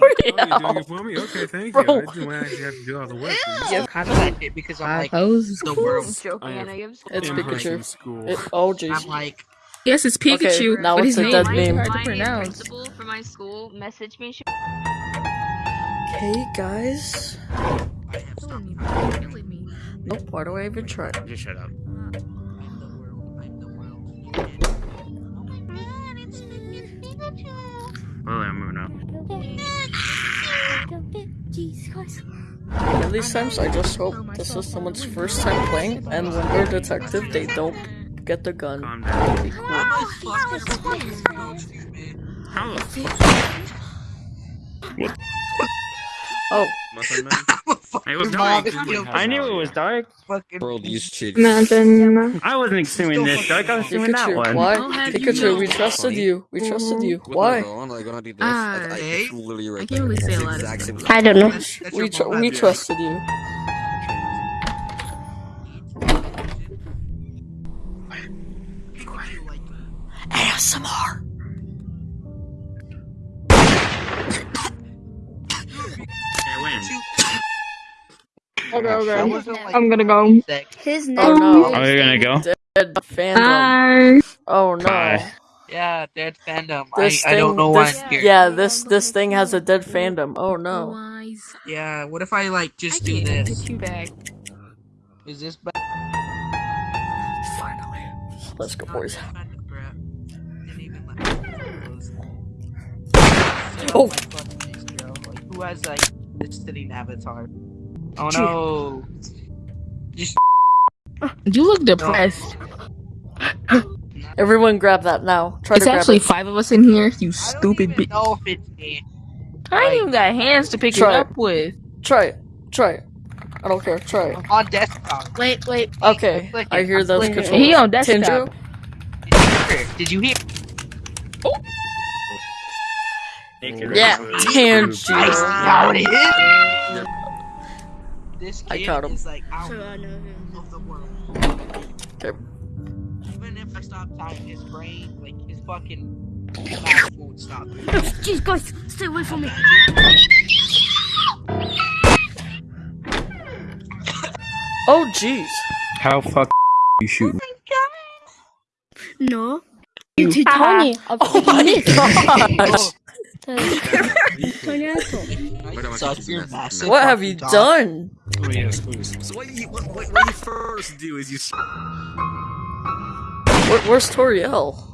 Oh, you're doing it for me? Okay, thank Bro. you. I didn't actually have to do all the work. Yeah, copyright it because I'm like the world. I am- I am It's Pikachu. School. It, oh I'm like Yes, it's Pikachu. Okay, now but it's his name dead is name. hard to my pronounce. principal for my school messaged me. She Okay, guys. I have stopped. Killing me. Nope. Why do I even try? Just shut up. I'm the world. I'm the world. You get it. Well, I'm moving on. At these times, I just hope this is someone's first time playing, and when they're a detective, they don't get the gun. Calm down. Be cool. I'm a fucking so stupid. How the fuck? Oh, Muffin Man? I'm a fucking It was dark. I knew it was dark. fucking World use cheats. Imagine. I wasn't assuming this dark. I was assuming that one. why? I'll have you Pikachu, we trusted you. We trusted you. Why? my phone, like, when I Ah, I, hey. it's literally right I can't really say a lot of exact stuff. same- I don't know. That's, that's We tr- we trusted you. ASMR. Yeah, when? Okay, okay. I'm gonna go. sick. His Oh no. Oh, you're gonna go? Dead fandom. Bye. Oh no. Bye. Yeah, dead fandom. This I, thing, I don't know why this, I'm here. yeah, this this thing has a dead fandom. Oh no. Yeah, what if I like I just do can't this? get you back. Is this bad? Finally. Let's go, boys. Oh. Oh. Who has like this sitting avatar? Oh no! Just You look depressed. Everyone grab that now. Try It's to grab actually it. five of us in here. You I don't stupid even bitch. know if it's me. I ain't even got hands to pick Try it it. up with. Try it. Try it. I don't care. Try it. I'm on desktop. Wait, wait. Okay. Click. I hear I'm those clicking controls. He on desktop. Tindru? Did you hear? Oh. Yeah. I see Tanjiro. how it is. This I kid caught him. is like out of the world. Okay. Even if I stop typing his brain, like his fucking mouth won't stop. Jeez, guys, stay away from me. Oh jeez. How fuck you shooting? No. It's Tony. Oh my gosh. Tony asshole. Why don't I Suck keep your doing that? massive What have you done? Oh, yes, please. So what you, what, what, what you first do is you s- Where, where's Toriel?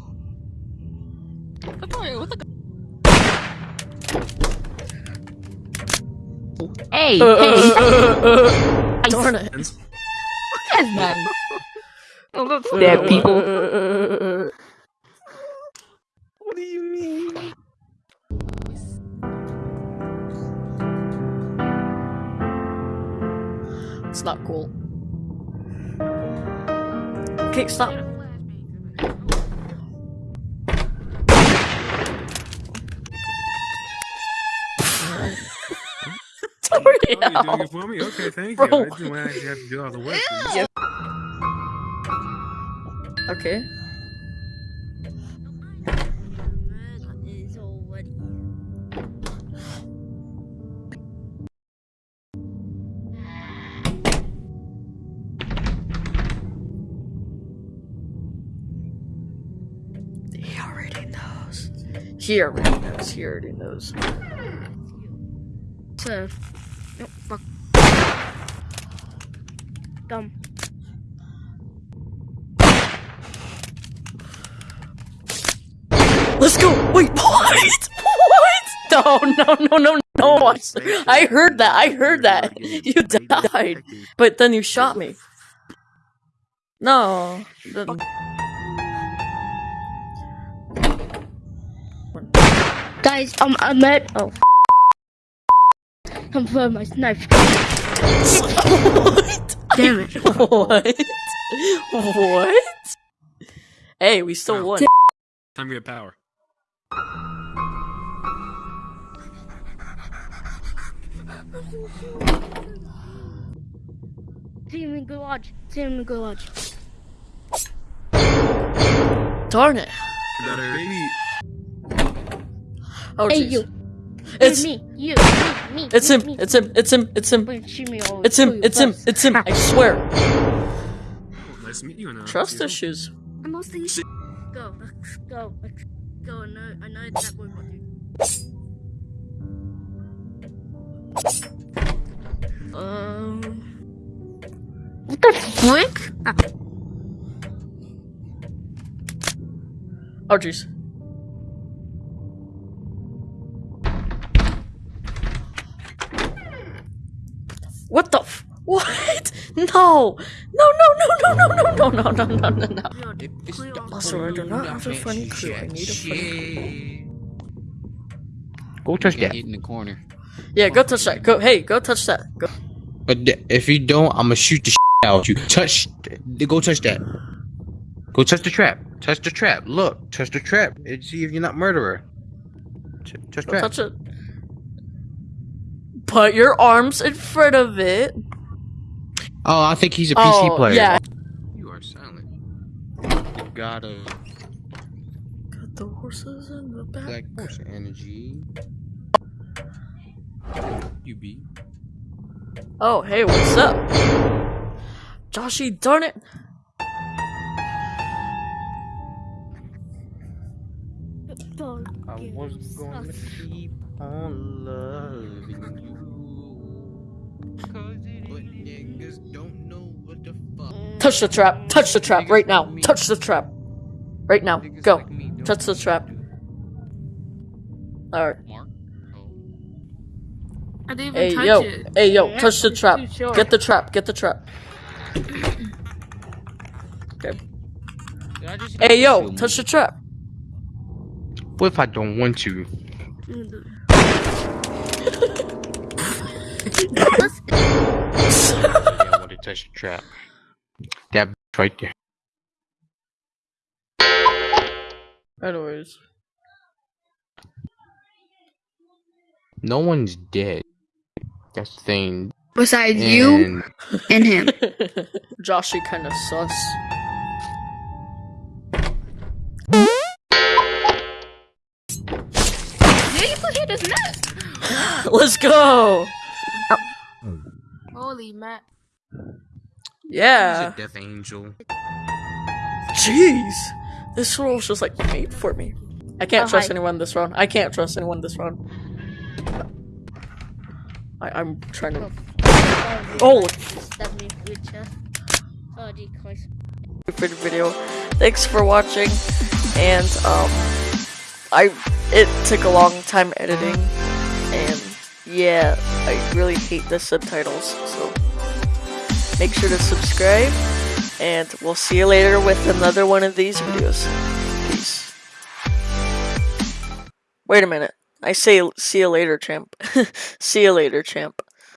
Hey, Uh, hey. uh, uh, uh, Darn it. That's nice. Dead people. Uh, What do you mean? It's not cool. Okay, stop. Oh, you're doing it for me? Okay, thank Bro. you. I didn't actually have to do all the work. Yeah. Okay. He already knows. He already knows. So, oh, fuck. Dumb. Let's go. Wait, what? What? No, no, no, no, no. I, I heard that. I heard that. You died, but then you shot me. No. the- Guys, I'm at. Oh. I'm for my knife. what? Damn it. What? What? Hey, we still won. Time to get power. Team in garage. Team in garage. Darn it. Baby. Oh, Hey, jeez. you. It's me, you, me, me. it's me, him. Me. It's him. It's him. It's him. Wait, shoot me all. It's him. It's him. It's him. I swear. Oh, nice to meet you. and, uh, Trust see you. issues. I'm mostly. Go, let's go, let's go. I know, I know that boy got you. Um. What the flick? Oh jeez. What? No! No, no, no, no, no, no, no, no, no, no, no, no. Also, I do not have a funny crew. I need a funny crew. Go touch that. get in the corner. Yeah, go touch that. Go, hey, go touch that. Go. But if you don't, I'm gonna shoot the out you. Touch. Go touch that. Go touch the trap. Touch the trap. Look, touch the trap. And see if you're not murderer. T- touch trap. touch it. Put your arms in front of it. Oh, I think he's a PC oh, player. yeah. You are silent. You gotta Got the horses in the back. black horse energy. You be. Oh, hey, what's up? Joshy, darn it. I was gonna keep on loving you. But Touch the trap. Touch the trap right now. Touch the trap. Right now. Go. Touch the trap. Alright. Mark. Oh. I didn't even Hey, touch yo. it. Hey, yo. Yeah, Touch the trap. Get the trap. Get the trap. Okay. Did Hey, yo. Shoot me. Touch the trap. What if I don't want to? yeah, what the trap. That right there. Anyways. No one's dead. That's the thing. Besides and... you and him. Joshy kind of sus. Let's go! Holy Matt. Yeah. He's a death angel. Jeez. This role's just like made for me. I can't Oh, trust hi. anyone this round. I can't trust anyone this round. I, I'm trying to. Oh, Stab me with chest. Oh, decoys. for the video. Thanks for watching, and um, I it took a long time editing, and yeah, I really hate the subtitles. So make sure to subscribe, and we'll see you later with another one of these videos. Peace. Wait a minute. I say see you later, champ. see you later, champ.